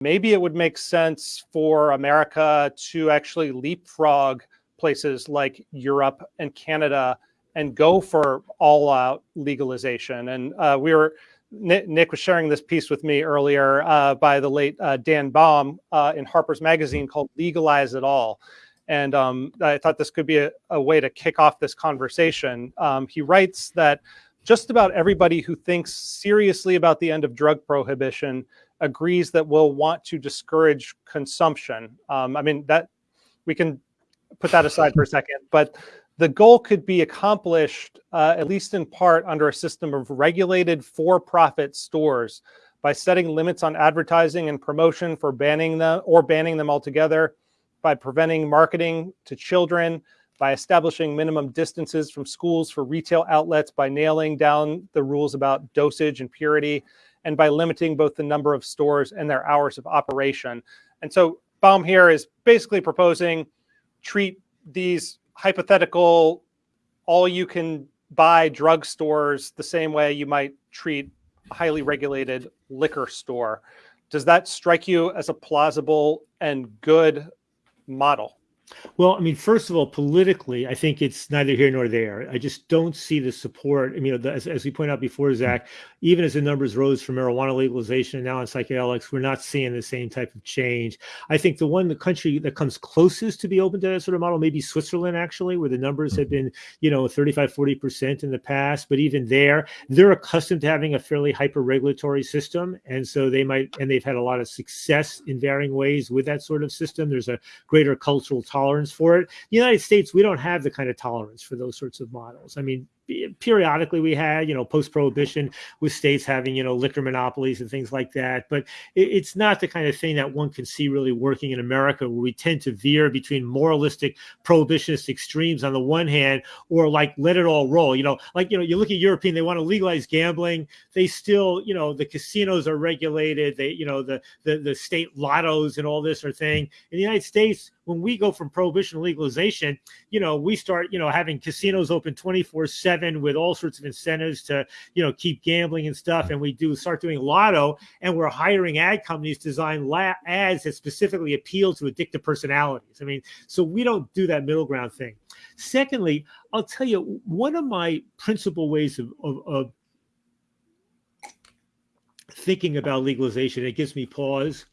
maybe it would make sense for America to actually leapfrog places like Europe and Canada and go for all out legalization. And uh, we were, Nick, was sharing this piece with me earlier uh, by the late uh, Dan Baum uh, in Harper's Magazine called Legalize It All. And um, I thought this could be a, a, way to kick off this conversation. Um, he writes that just about everybody who thinks seriously about the end of drug prohibition agrees that we'll want to discourage consumption. Um, I mean, that we can put that aside for a second, but the goal could be accomplished, uh, at least in part, under a system of regulated for-profit stores by setting limits on advertising and promotion for banning them or banning them altogether, by preventing marketing to children, by establishing minimum distances from schools for retail outlets, by nailing down the rules about dosage and purity, and by limiting both the number of stores and their hours of operation. And so Baum here is basically proposing treat these hypothetical all you can buy drugstores the same way you might treat a highly regulated liquor store. Does that strike you as a plausible and good model? Well, I mean, first of all, politically, I think it's neither here nor there. I just don't see the support. I mean, as, as we pointed out before, Zach, even as the numbers rose for marijuana legalization and now on psychedelics, we're not seeing the same type of change. I think the one, the country that comes closest to be open to that sort of model, maybe Switzerland, actually, where the numbers have been, you know, 35, 40% in the past. But even there, they're accustomed to having a fairly hyper regulatory system. And so they might, and they've had a lot of success in varying ways with that sort of system. There's a greater cultural tolerance tolerance for it. The United States, we don't have the kind of tolerance for those sorts of models. I mean, periodically we had, you know, post prohibition with states having, you know, liquor monopolies and things like that. But it, it's not the kind of thing that one can see really working in America, where we tend to veer between moralistic prohibitionist extremes on the one hand, or like let it all roll. You know, like, you know, you look at European, they want to legalize gambling. They still, you know, the casinos are regulated. They, you know, the, the, the state lottos and all this are thing. In the United States, when we go from prohibition to legalization, you know, we start, you know, having casinos open 24 seven with all sorts of incentives to, you know, keep gambling and stuff. And we do start doing lotto and we're hiring ad companies to design la- ads that specifically appeal to addictive personalities. I mean, so we don't do that middle ground thing. Secondly, I'll tell you, one of my principal ways of, of, of thinking about legalization, it gives me pause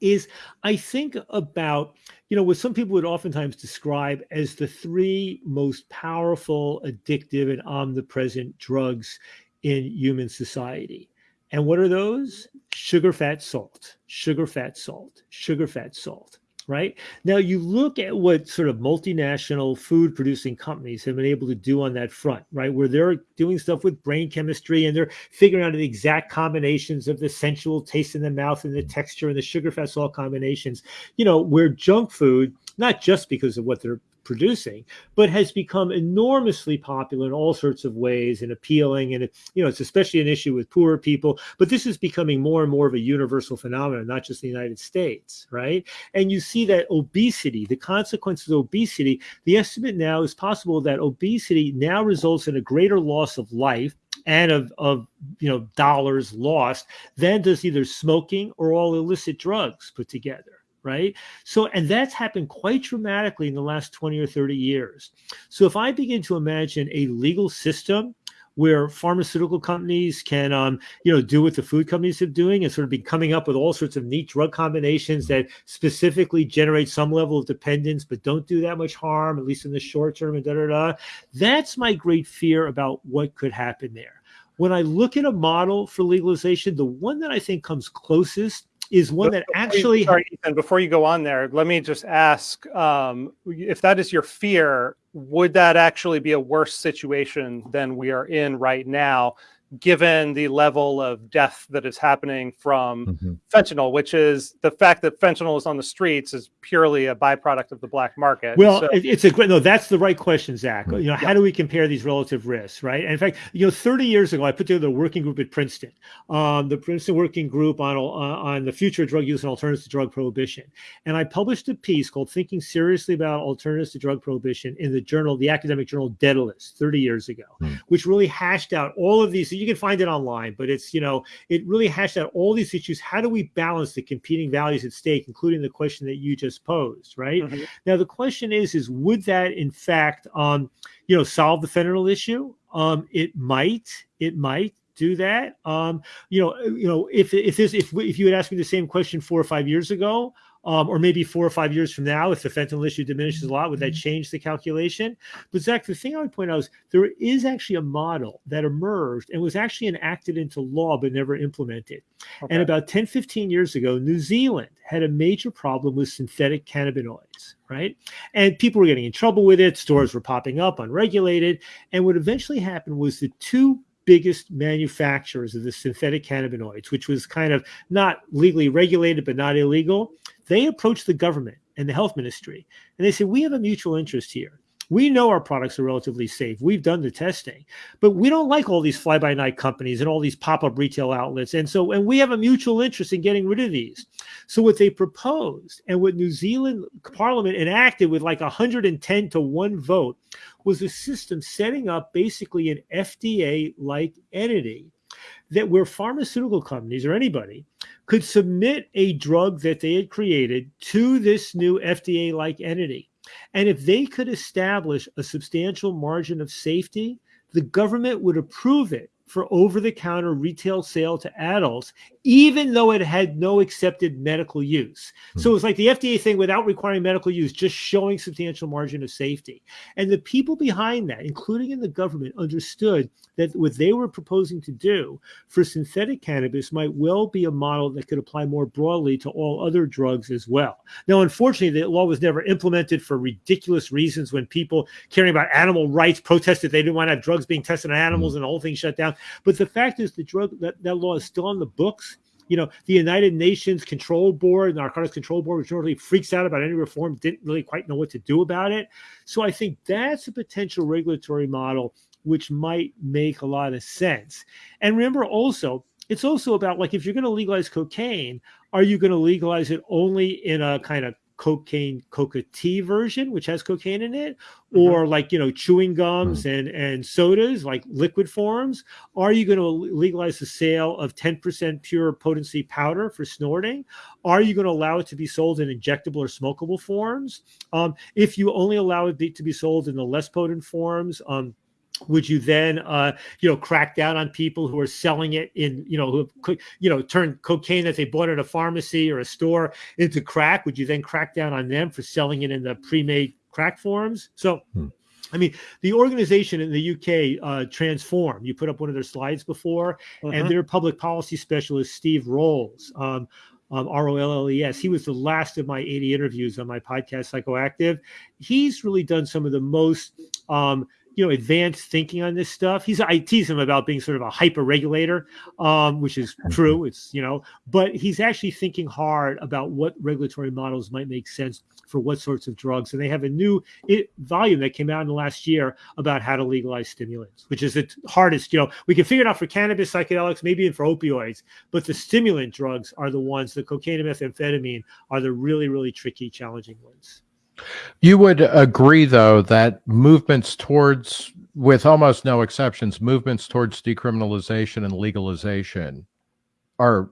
is I think about, you know, what some people would oftentimes describe as the three most powerful, addictive, and omnipresent drugs in human society. And what are those? Sugar, fat, salt, sugar, fat, salt, sugar, fat, salt right? Now you look at what sort of multinational food producing companies have been able to do on that front, right? Where they're doing stuff with brain chemistry and they're figuring out the exact combinations of the sensual taste in the mouth and the texture and the sugar fat salt combinations, you know, where junk food, not just because of what they're producing, but has become enormously popular in all sorts of ways and appealing. And, it, you know, it's especially an issue with poorer people, but this is becoming more and more of a universal phenomenon, not just the United States, right? And you see that obesity, the consequences of obesity, the estimate now is possible that obesity now results in a greater loss of life and of, of you know dollars lost than does either smoking or all illicit drugs put together right? So, and that's happened quite dramatically in the last 20 or 30 years. So, if I begin to imagine a legal system where pharmaceutical companies can, um, you know, do what the food companies are doing and sort of be coming up with all sorts of neat drug combinations that specifically generate some level of dependence, but don't do that much harm, at least in the short term, and da da da. That's my great fear about what could happen there. When I look at a model for legalization, the one that I think comes closest is one that actually. sorry, Ethan, before you go on there, let me just ask um, if that is your fear, would that actually be a worse situation than we are in right now? Given the level of death that is happening from mm-hmm. fentanyl, which is the fact that fentanyl is on the streets is purely a byproduct of the black market. Well, so, it's a great no. That's the right question, Zach. You know, yeah. how do we compare these relative risks, right? And in fact, you know, 30 years ago, I put together a working group at Princeton, um, the Princeton Working Group on uh, on the future of drug use and alternatives to drug prohibition, and I published a piece called "Thinking Seriously About Alternatives to Drug Prohibition" in the journal, the academic journal Daedalus, 30 years ago, mm. which really hashed out all of these You can find it online, but it's you know it really hashed out all these issues. How do we balance the competing values at stake, including the question that you just posed, right? Mm-hmm. Now the question is, is would that in fact, um, you know, solve the fentanyl issue? Um, it might, it might do that. Um, you know, you know, if if this if if you had asked me the same question four or five years ago, um, or maybe four or five years from now, if the fentanyl issue diminishes a lot, would that mm-hmm. change the calculation? But Zach, the thing I would point out is there is actually a model that emerged and was actually enacted into law but never implemented. Okay. And about 10, 15 years ago, New Zealand had a major problem with synthetic cannabinoids, right? And people were getting in trouble with it. Stores were popping up unregulated. And what eventually happened was the two biggest manufacturers of the synthetic cannabinoids, which was kind of not legally regulated but not illegal, they approached the government and the health ministry and they said, We have a mutual interest here. We know our products are relatively safe. We've done the testing, but we don't like all these fly by night companies and all these pop up retail outlets. And so, and we have a mutual interest in getting rid of these. So, what they proposed and what New Zealand Parliament enacted with like 110 to one vote was a system setting up basically an FDA like entity that where pharmaceutical companies or anybody could submit a drug that they had created to this new FDA like entity. And if they could establish a substantial margin of safety, the government would approve it for over the counter retail sale to adults, even though it had no accepted medical use. So it was like the FDA thing without requiring medical use, just showing substantial margin of safety. And the people behind that, including in the government, understood that what they were proposing to do for synthetic cannabis might well be a model that could apply more broadly to all other drugs as well. Now, unfortunately, the law was never implemented for ridiculous reasons when people caring about animal rights protested they didn't want to have drugs being tested on animals mm-hmm. and the whole thing shut down. But the fact is, the drug that, that law is still on the books. You know, the United Nations Control Board, the Narcotics Control Board, which normally freaks out about any reform, didn't really quite know what to do about it. So I think that's a potential regulatory model which might make a lot of sense. And remember also, it's also about like if you're going to legalize cocaine, are you going to legalize it only in a kind of cocaine coca tea version which has cocaine in it mm-hmm. or like you know chewing gums mm-hmm. and and sodas like liquid forms are you going to legalize the sale of 10% pure potency powder for snorting are you going to allow it to be sold in injectable or smokable forms um, if you only allow it be, to be sold in the less potent forms um, would you then uh, you know crack down on people who are selling it in you know who you know turn cocaine that they bought at a pharmacy or a store into crack would you then crack down on them for selling it in the pre-made crack forms so hmm. I mean, the organization in the UK, uh, Transform, you put up one of their slides before, uh-huh. and their public policy specialist, Steve Rolles, um, um, R O L L E S. He was the last of my 80 interviews on my podcast, Psychoactive. He's really done some of the most um, you know advanced thinking on this stuff. He's I tease him about being sort of a hyper regulator, um, which is true. It's you know, but he's actually thinking hard about what regulatory models might make sense for what sorts of drugs. And they have a new it, volume that came out in the last year about how to legalize stimulants, which is the hardest. You know, we can figure it out for cannabis, psychedelics, maybe even for opioids, but the stimulant drugs are the ones. The cocaine and methamphetamine are the really really tricky, challenging ones. You would agree, though, that movements towards, with almost no exceptions, movements towards decriminalization and legalization are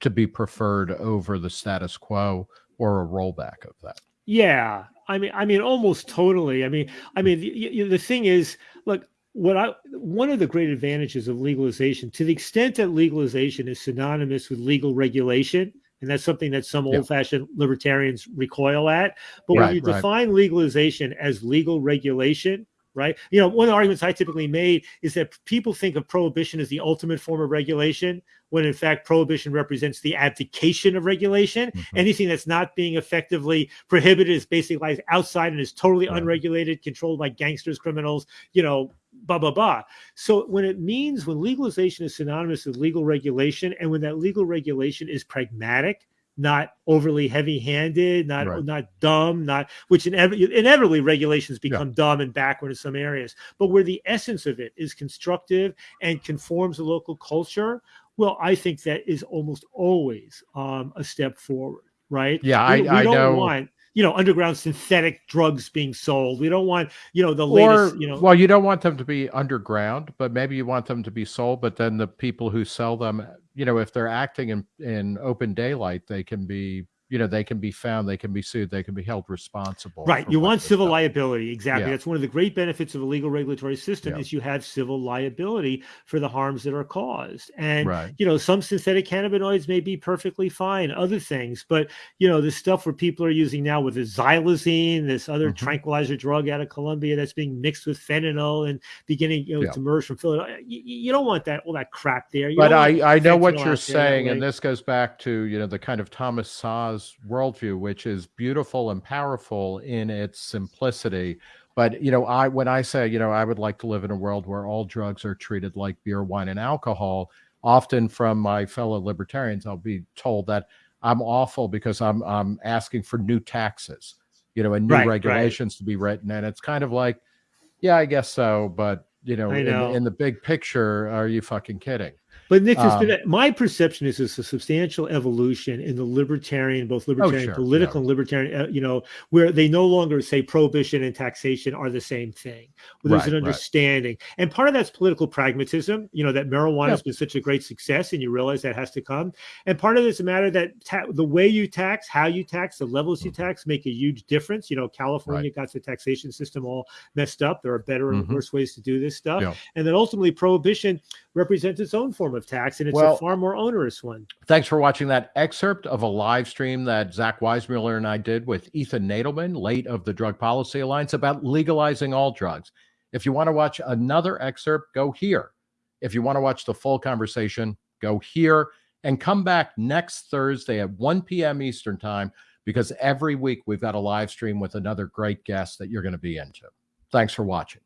to be preferred over the status quo or a rollback of that. Yeah, I mean, I mean, almost totally. I mean, I mean, the, the thing is, look, what I one of the great advantages of legalization, to the extent that legalization is synonymous with legal regulation, and that's something that some yeah. old-fashioned libertarians recoil at. But right, when you define legalization as legal regulation, right? You know, one of the arguments I typically made is that people think of prohibition as the ultimate form of regulation, when in fact prohibition represents the abdication of regulation. Mm-hmm. Anything that's not being effectively prohibited is basically outside and is totally right. unregulated, controlled by gangsters, criminals, you know, blah blah blah. So when it means when legalization is synonymous with legal regulation, and when that legal regulation is pragmatic, not overly heavy-handed, not right. not dumb, not which inev- inevitably regulations become yeah. dumb and backward in some areas. But where the essence of it is constructive and conforms to local culture, well, I think that is almost always um, a step forward, right? Yeah, we, I, we I don't know. Want, you know underground synthetic drugs being sold. We don't want you know the or latest. You know, well, you don't want them to be underground, but maybe you want them to be sold. But then the people who sell them, you know, if they're acting in in open daylight, they can be you know they can be found they can be sued they can be held responsible right you want civil done. liability exactly Yeah. that's one of the great benefits of a legal regulatory system Yeah. is you have civil liability for the harms that are caused and right you know some synthetic cannabinoids may be perfectly fine other things but you know the stuff where people are using now with the xylazine this other Mhm. tranquilizer drug out of colombia that's being mixed with fentanyl and beginning you know Yeah. to emerge from philadelphia you, you don't want that all that crap there you but I, I know what you're out there saying, and this goes back to you know the kind of Thomas Worldview, which is beautiful and powerful in its simplicity. But you know, I when I say you know I would like to live in a world where all drugs are treated like beer, wine, and alcohol, often from my fellow libertarians, I'll be told that I'm awful because I'm I'm asking for new taxes, you know, and new Right, right. regulations to be written, and it's kind of like, yeah, I guess so, but you know, I in, know. in the big picture, are you fucking kidding? But Nick, Um, been my perception is there's a substantial evolution in the libertarian, both libertarian, Oh, sure, political, and libertarian. Uh, you know, where they no longer say prohibition and taxation are the same thing. Where there's Right, an right. understanding, and part of that's political pragmatism. You know that marijuana Yeah. has been such a great success, and you realize that has to come. And part of it's a matter that ta- the way you tax, how you tax, the levels you Mhm. tax make a huge difference. You know, California got the taxation system all messed up. There are better and Mhm. worse ways to do this stuff. Yeah. And then ultimately, prohibition represents its own form of tax, and it's Well- a far more onerous one. Thanks for watching that excerpt of a live stream that Zach Weissmueller and I did with Ethan Nadelmann, late of the Drug Policy Alliance, about legalizing all drugs. If you want to watch another excerpt, go here. If you want to watch the full conversation, go here and come back next Thursday at 1 p.m. Eastern Time because every week we've got a live stream with another great guest that you're going to be into. Thanks for watching.